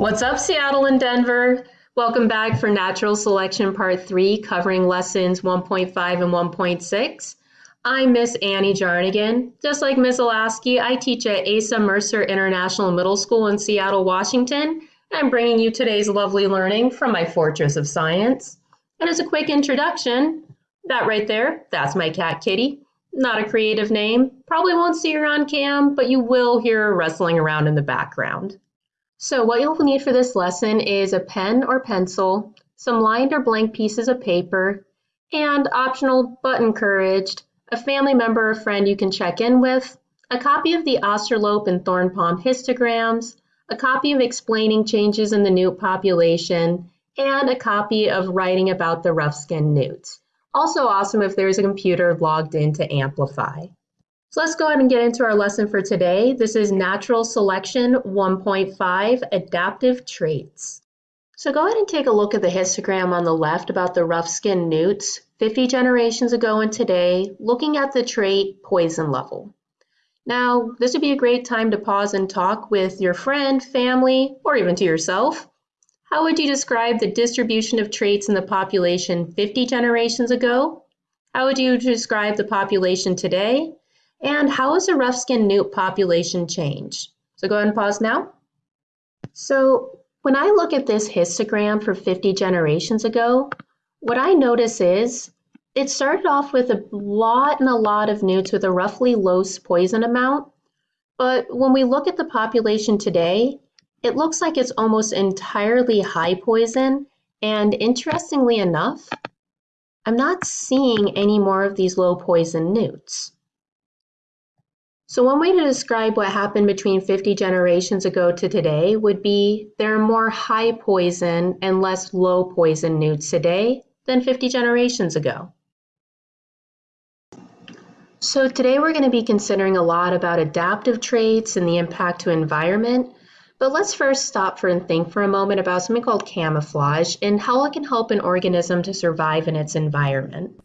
What's up, Seattle and Denver? Welcome back for Natural Selection Part 3, covering lessons 1.5 and 1.6. I'm Miss Annie Jarnigan. Just like Miss Olasky, I teach at Asa Mercer International Middle School in Seattle, Washington. I'm bringing you today's lovely learning from my Fortress of Science. And as a quick introduction, that right there, that's my cat Kitty. Not a creative name. Probably won't see her on cam, but you will hear her rustling around in the background. So what you'll need for this lesson is a pen or pencil, some lined or blank pieces of paper, and optional but encouraged, a family member or friend you can check in with, a copy of the Australope and thorn palm histograms, a copy of explaining changes in the newt population, and a copy of writing about the rough-skinned newts. Also awesome if there's a computer logged in to amplify. So let's go ahead and get into our lesson for today. This is Natural Selection 1.5, Adaptive Traits. So go ahead and take a look at the histogram on the left about the rough-skinned newts 50 generations ago and today, looking at the trait poison level. Now, this would be a great time to pause and talk with your friend, family, or even to yourself. How would you describe the distribution of traits in the population 50 generations ago? How would you describe the population today? And how has the rough-skinned newt population changed? So go ahead and pause now. So when I look at this histogram for 50 generations ago, what I notice is it started off with a lot and a lot of newts with a roughly low poison amount. But when we look at the population today, it looks like it's almost entirely high poison. And interestingly enough, I'm not seeing any more of these low poison newts. So one way to describe what happened between 50 generations ago to today would be there are more high poison and less low poison newts today than 50 generations ago. So today we're going to be considering a lot about adaptive traits and the impact to environment. But let's first stop for and think for a moment about something called camouflage and how it can help an organism to survive in its environment.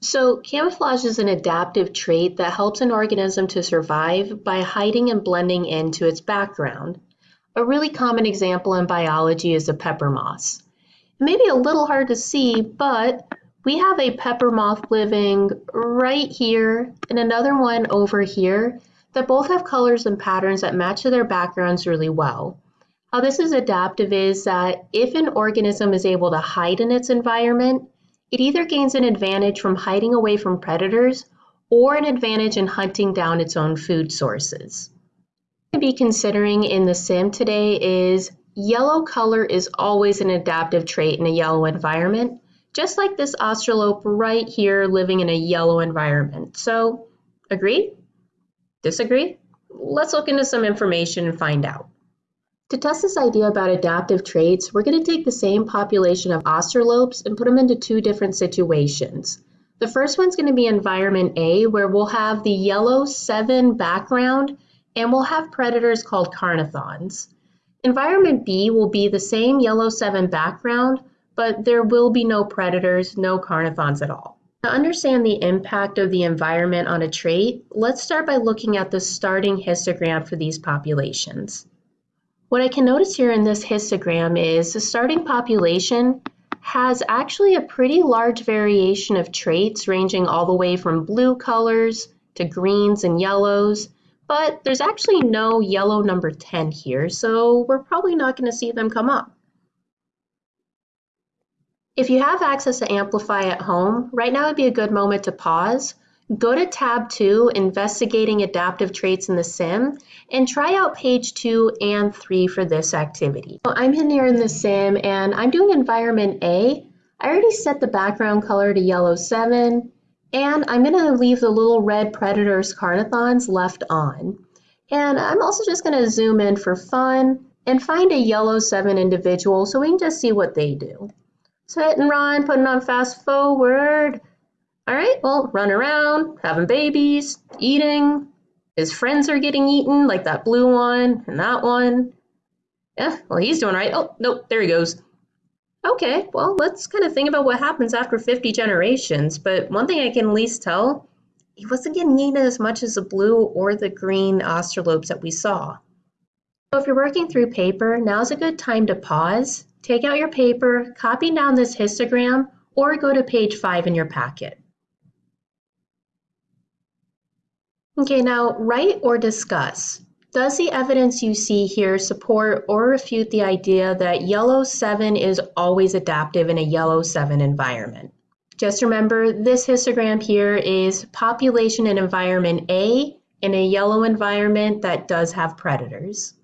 So camouflage is an adaptive trait that helps an organism to survive by hiding and blending into its background. A really common example in biology is a pepper moth. It may be a little hard to see, but we have a pepper moth living right here and another one over here that both have colors and patterns that match their backgrounds really well. How this is adaptive is that if an organism is able to hide in its environment, it either gains an advantage from hiding away from predators or an advantage in hunting down its own food sources. To be considering in the sim today is yellow color is always an adaptive trait in a yellow environment, just like this australope right here living in a yellow environment. So, agree? Disagree? Let's look into some information and find out. To test this idea about adaptive traits, we're going to take the same population of australopes and put them into two different situations. The first one's going to be environment A, where we'll have the yellow 7 background, and we'll have predators called carnithons. Environment B will be the same yellow 7 background, but there will be no predators, no carnithons at all. To understand the impact of the environment on a trait, let's start by looking at the starting histogram for these populations. What I can notice here in this histogram is the starting population has actually a pretty large variation of traits ranging all the way from blue colors to greens and yellows, but there's actually no yellow number 10 here, so we're probably not going to see them come up. If you have access to Amplify at home, right now would be a good moment to pause, Go to tab 2, Investigating Adaptive Traits in the Sim, and try out page 2 and 3 for this activity. So I'm in here in the sim and I'm doing environment A. I already set the background color to yellow 7 and I'm going to leave the little red predators carnithons left on. And I'm also just going to zoom in for fun and find a yellow 7 individual so we can just see what they do. So hit and run, putting on fast forward. All right, well, run around, having babies, eating. His friends are getting eaten, like that blue one and that one. Yeah, well, he's doing right. Oh, nope, there he goes. Okay, well, let's kind of think about what happens after 50 generations. But one thing I can at least tell, he wasn't getting eaten as much as the blue or the green australopes that we saw. So if you're working through paper, now's a good time to pause, take out your paper, copy down this histogram, or go to page five in your packet. Okay, now write or discuss. Does the evidence you see here support or refute the idea that yellow 7 is always adaptive in a yellow 7 environment? Just remember this histogram here is population and environment A in a yellow environment that does have predators.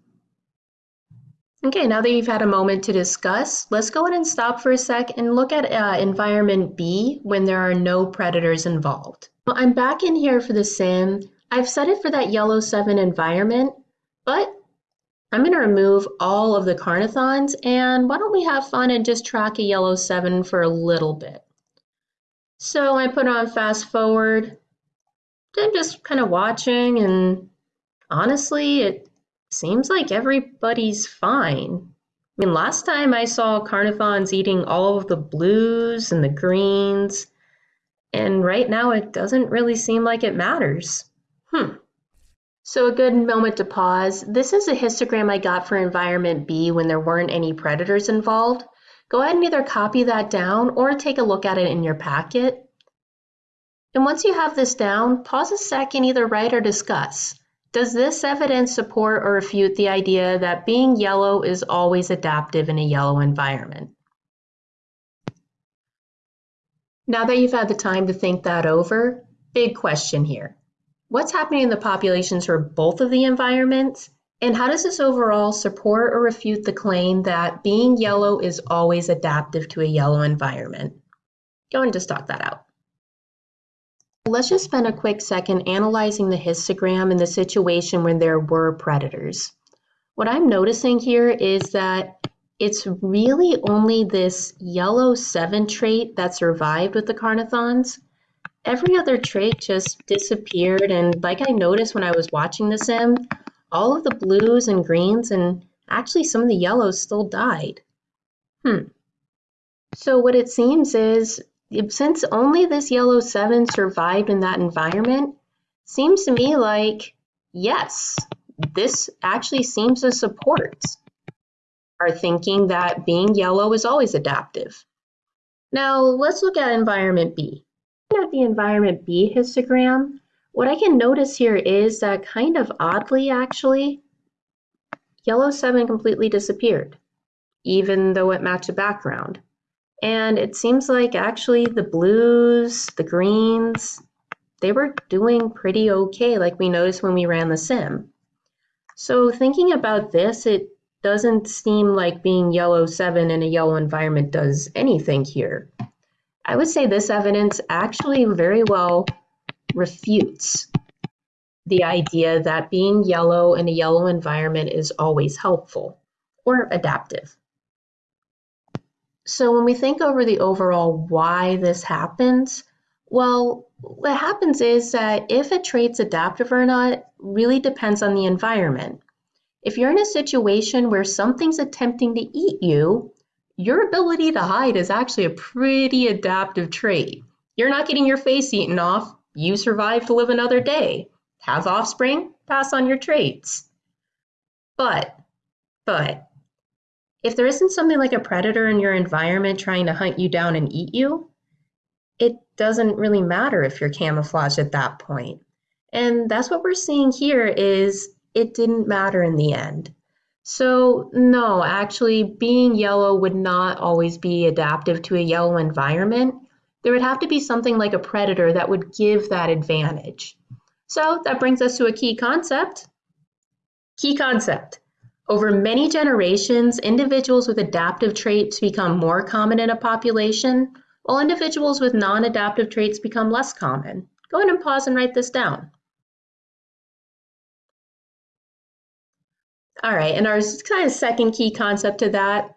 Okay, now that you've had a moment to discuss, let's go ahead and stop for a sec and look at uh, environment B when there are no predators involved. Well, I'm back in here for the sim. I've set it for that yellow 7 environment, but I'm going to remove all of the Carnithons and why don't we have fun and just track a yellow 7 for a little bit. So I put on fast forward, then just kind of watching and honestly it seems like everybody's fine. I mean last time I saw Carnithons eating all of the blues and the greens and right now it doesn't really seem like it matters. Hmm. So a good moment to pause. This is a histogram I got for environment B when there weren't any predators involved. Go ahead and either copy that down or take a look at it in your packet. And once you have this down, pause a second, either write or discuss. Does this evidence support or refute the idea that being yellow is always adaptive in a yellow environment? Now that you've had the time to think that over, big question here what's happening in the populations for both of the environments, and how does this overall support or refute the claim that being yellow is always adaptive to a yellow environment? Go and just talk that out. Let's just spend a quick second analyzing the histogram in the situation when there were predators. What I'm noticing here is that it's really only this yellow 7 trait that survived with the Carnithons every other trait just disappeared. And like I noticed when I was watching the sim, all of the blues and greens and actually some of the yellows still died. Hmm. So what it seems is, since only this yellow 7 survived in that environment, seems to me like, yes, this actually seems to support our thinking that being yellow is always adaptive. Now let's look at environment B at the environment B histogram, what I can notice here is that kind of oddly actually, yellow 7 completely disappeared, even though it matched the background. And it seems like actually the blues, the greens, they were doing pretty okay like we noticed when we ran the sim. So thinking about this, it doesn't seem like being yellow 7 in a yellow environment does anything here. I would say this evidence actually very well refutes the idea that being yellow in a yellow environment is always helpful or adaptive. So when we think over the overall why this happens, well, what happens is that if a trait's adaptive or not really depends on the environment. If you're in a situation where something's attempting to eat you, your ability to hide is actually a pretty adaptive trait. You're not getting your face eaten off. You survive to live another day. Have offspring, pass on your traits. But, but, if there isn't something like a predator in your environment trying to hunt you down and eat you, it doesn't really matter if you're camouflaged at that point. And that's what we're seeing here is it didn't matter in the end. So no, actually being yellow would not always be adaptive to a yellow environment. There would have to be something like a predator that would give that advantage. So that brings us to a key concept. Key concept. Over many generations, individuals with adaptive traits become more common in a population, while individuals with non-adaptive traits become less common. Go ahead and pause and write this down. All right, and our kind of second key concept to that,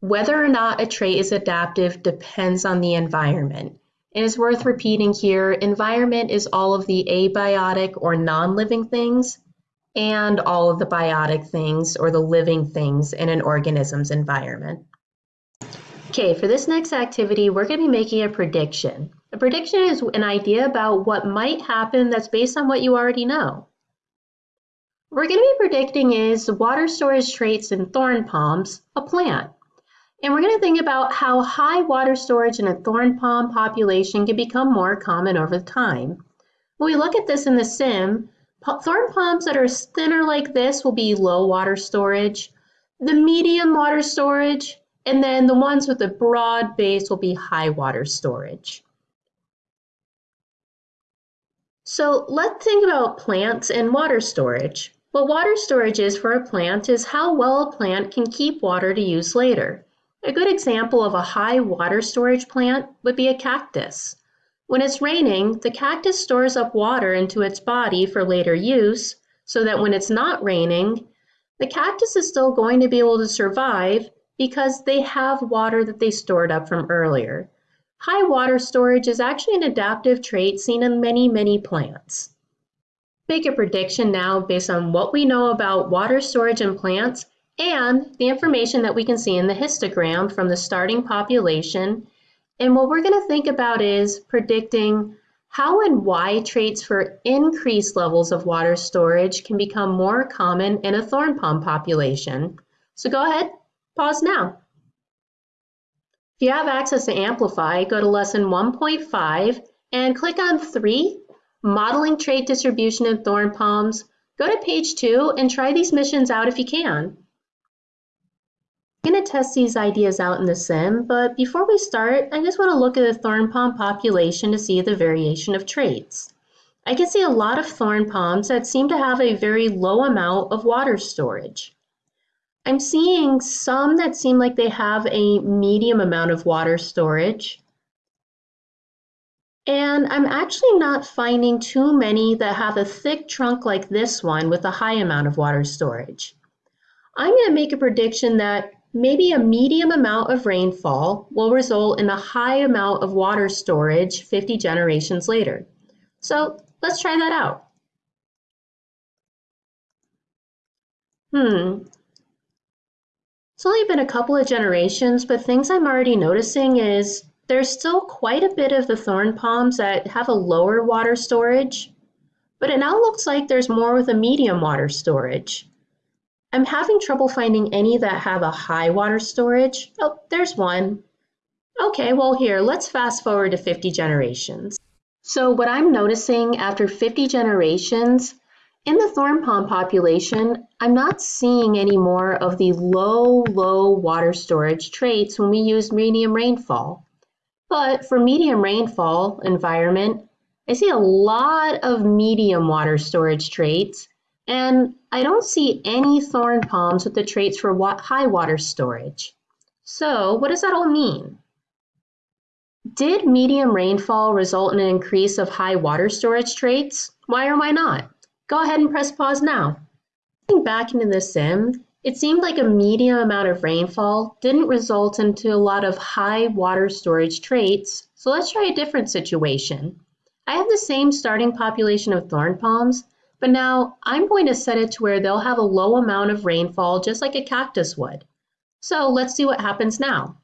whether or not a trait is adaptive depends on the environment. And it's worth repeating here, environment is all of the abiotic or non-living things and all of the biotic things or the living things in an organism's environment. Okay, for this next activity, we're going to be making a prediction. A prediction is an idea about what might happen that's based on what you already know. What we're going to be predicting is water storage traits in thorn palms, a plant. And we're going to think about how high water storage in a thorn palm population can become more common over time. When we look at this in the sim, thorn palms that are thinner like this will be low water storage, the medium water storage, and then the ones with a broad base will be high water storage. So let's think about plants and water storage. What water storage is for a plant is how well a plant can keep water to use later. A good example of a high water storage plant would be a cactus. When it's raining, the cactus stores up water into its body for later use so that when it's not raining, the cactus is still going to be able to survive because they have water that they stored up from earlier. High water storage is actually an adaptive trait seen in many, many plants. Make a prediction now based on what we know about water storage in plants and the information that we can see in the histogram from the starting population. And what we're going to think about is predicting how and why traits for increased levels of water storage can become more common in a thorn palm population. So go ahead, pause now. If you have access to Amplify, go to lesson 1.5 and click on 3, Modeling Trait Distribution in Thorn Palms. Go to page 2 and try these missions out if you can. I'm going to test these ideas out in the sim, but before we start, I just want to look at the thorn palm population to see the variation of traits. I can see a lot of thorn palms that seem to have a very low amount of water storage. I'm seeing some that seem like they have a medium amount of water storage. And I'm actually not finding too many that have a thick trunk like this one with a high amount of water storage. I'm going to make a prediction that maybe a medium amount of rainfall will result in a high amount of water storage 50 generations later. So let's try that out. Hmm. It's only been a couple of generations, but things I'm already noticing is there's still quite a bit of the thorn palms that have a lower water storage, but it now looks like there's more with a medium water storage. I'm having trouble finding any that have a high water storage. Oh, there's one. Okay, well here, let's fast forward to 50 generations. So what I'm noticing after 50 generations, in the thorn palm population, I'm not seeing any more of the low, low water storage traits when we use medium rainfall. But for medium rainfall environment, I see a lot of medium water storage traits and I don't see any thorn palms with the traits for high water storage. So what does that all mean? Did medium rainfall result in an increase of high water storage traits? Why or why not? Go ahead and press pause now. Looking back into the sim, it seemed like a medium amount of rainfall didn't result into a lot of high water storage traits, so let's try a different situation. I have the same starting population of thorn palms, but now I'm going to set it to where they'll have a low amount of rainfall just like a cactus would. So let's see what happens now.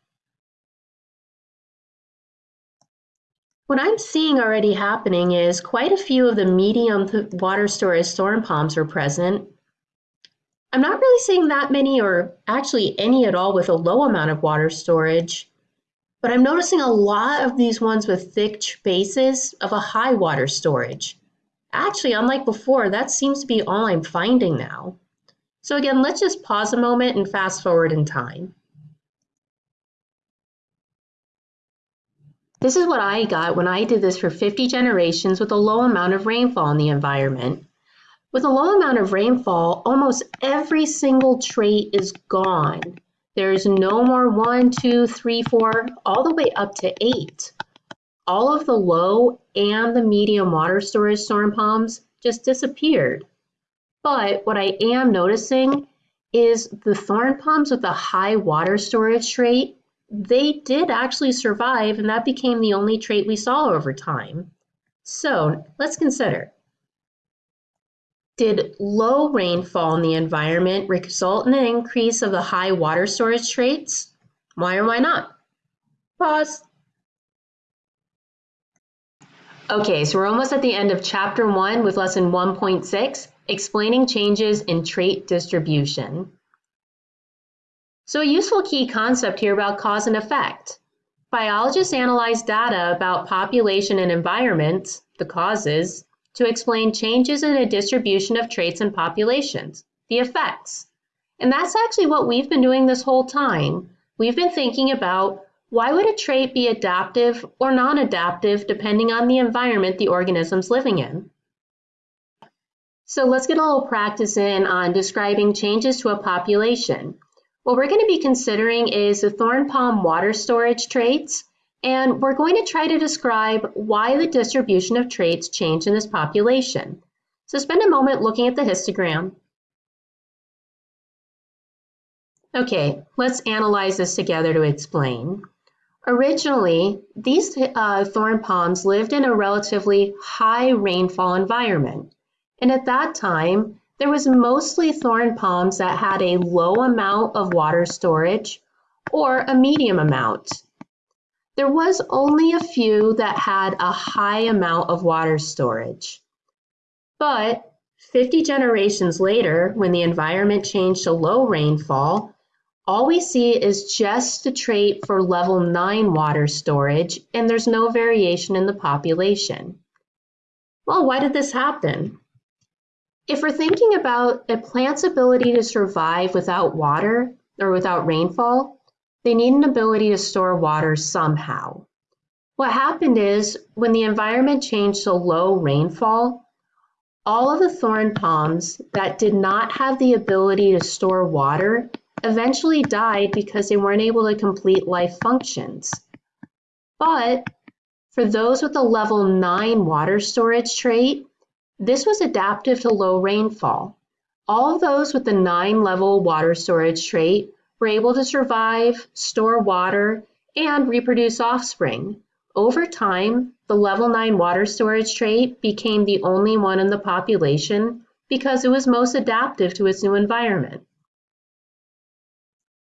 What I'm seeing already happening is quite a few of the medium water storage thorn palms are present. I'm not really seeing that many or actually any at all with a low amount of water storage, but I'm noticing a lot of these ones with thick bases of a high water storage. Actually, unlike before, that seems to be all I'm finding now. So again, let's just pause a moment and fast forward in time. This is what I got when I did this for 50 generations with a low amount of rainfall in the environment. With a low amount of rainfall, almost every single trait is gone. There's no more one, two, three, four, all the way up to eight all of the low and the medium water storage thorn palms just disappeared. But what I am noticing is the thorn palms with a high water storage trait, they did actually survive and that became the only trait we saw over time. So let's consider. Did low rainfall in the environment result in an increase of the high water storage traits? Why or why not? Pause. Okay, so we're almost at the end of chapter one with lesson 1.6. explaining changes in trait distribution. So a useful key concept here about cause and effect. Biologists analyze data about population and environment, the causes, to explain changes in the distribution of traits in populations, the effects. And that's actually what we've been doing this whole time. We've been thinking about why would a trait be adaptive or non-adaptive depending on the environment the organism's living in? So let's get a little practice in on describing changes to a population. What we're going to be considering is the thorn palm water storage traits, and we're going to try to describe why the distribution of traits changed in this population. So spend a moment looking at the histogram. Okay, let's analyze this together to explain. Originally, these uh, thorn palms lived in a relatively high rainfall environment, and at that time, there was mostly thorn palms that had a low amount of water storage or a medium amount. There was only a few that had a high amount of water storage. But 50 generations later, when the environment changed to low rainfall, all we see is just the trait for level 9 water storage, and there's no variation in the population. Well, why did this happen? If we're thinking about a plant's ability to survive without water or without rainfall, they need an ability to store water somehow. What happened is when the environment changed to low rainfall, all of the thorn palms that did not have the ability to store water eventually died because they weren't able to complete life functions. But for those with a level 9 water storage trait, this was adaptive to low rainfall. All those with the 9 level water storage trait were able to survive, store water, and reproduce offspring. Over time, the level 9 water storage trait became the only one in the population because it was most adaptive to its new environment.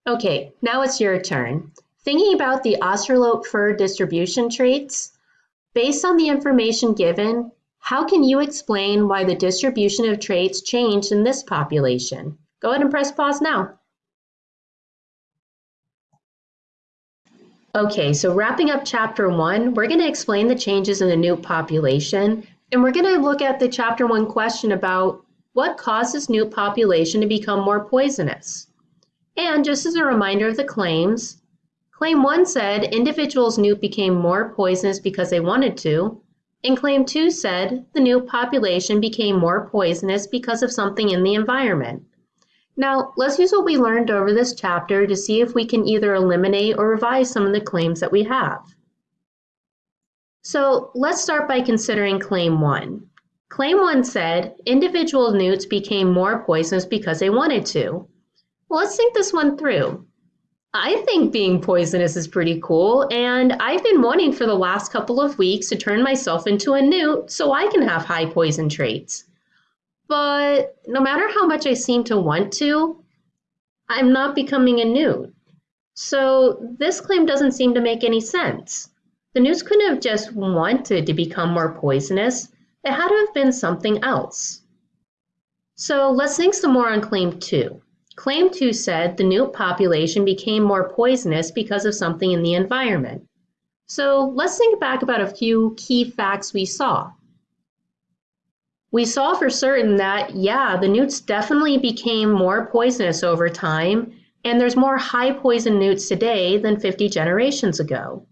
Okay, now it's your turn. Thinking about the Australope fur distribution traits, based on the information given, how can you explain why the distribution of traits changed in this population? Go ahead and press pause now. Okay, so wrapping up chapter one, we're going to explain the changes in the newt population, and we're going to look at the chapter one question about what causes newt population to become more poisonous. And just as a reminder of the claims, Claim 1 said individuals' newt became more poisonous because they wanted to, and Claim 2 said the newt population became more poisonous because of something in the environment. Now, let's use what we learned over this chapter to see if we can either eliminate or revise some of the claims that we have. So let's start by considering Claim 1. Claim 1 said individual newts became more poisonous because they wanted to. Well, let's think this one through. I think being poisonous is pretty cool, and I've been wanting for the last couple of weeks to turn myself into a newt so I can have high poison traits. But no matter how much I seem to want to, I'm not becoming a newt. So this claim doesn't seem to make any sense. The newts couldn't have just wanted to become more poisonous. It had to have been something else. So let's think some more on claim two. Claim 2 said the newt population became more poisonous because of something in the environment. So let's think back about a few key facts we saw. We saw for certain that, yeah, the newts definitely became more poisonous over time, and there's more high poison newts today than 50 generations ago.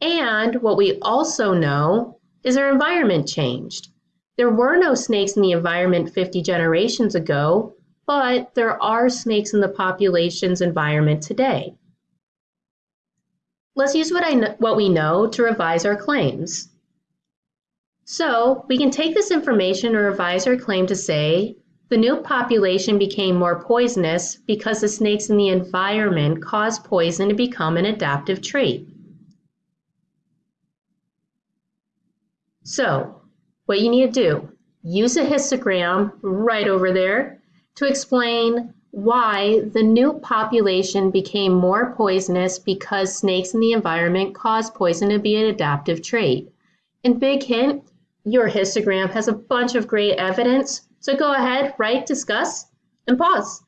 And what we also know is their environment changed. There were no snakes in the environment 50 generations ago, but there are snakes in the population's environment today. Let's use what, I what we know to revise our claims. So we can take this information or revise our claim to say the new population became more poisonous because the snakes in the environment caused poison to become an adaptive trait. So what you need to do, use a histogram right over there to explain why the new population became more poisonous because snakes in the environment cause poison to be an adaptive trait. And big hint, your histogram has a bunch of great evidence. So go ahead, write, discuss, and pause.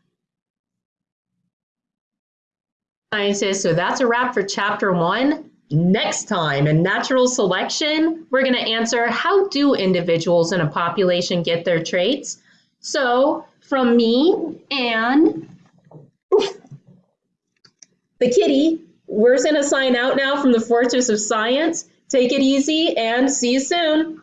Scientists, so that's a wrap for chapter one. Next time in natural selection, we're going to answer how do individuals in a population get their traits? So from me and the kitty, we're going to sign out now from the Fortress of Science. Take it easy and see you soon.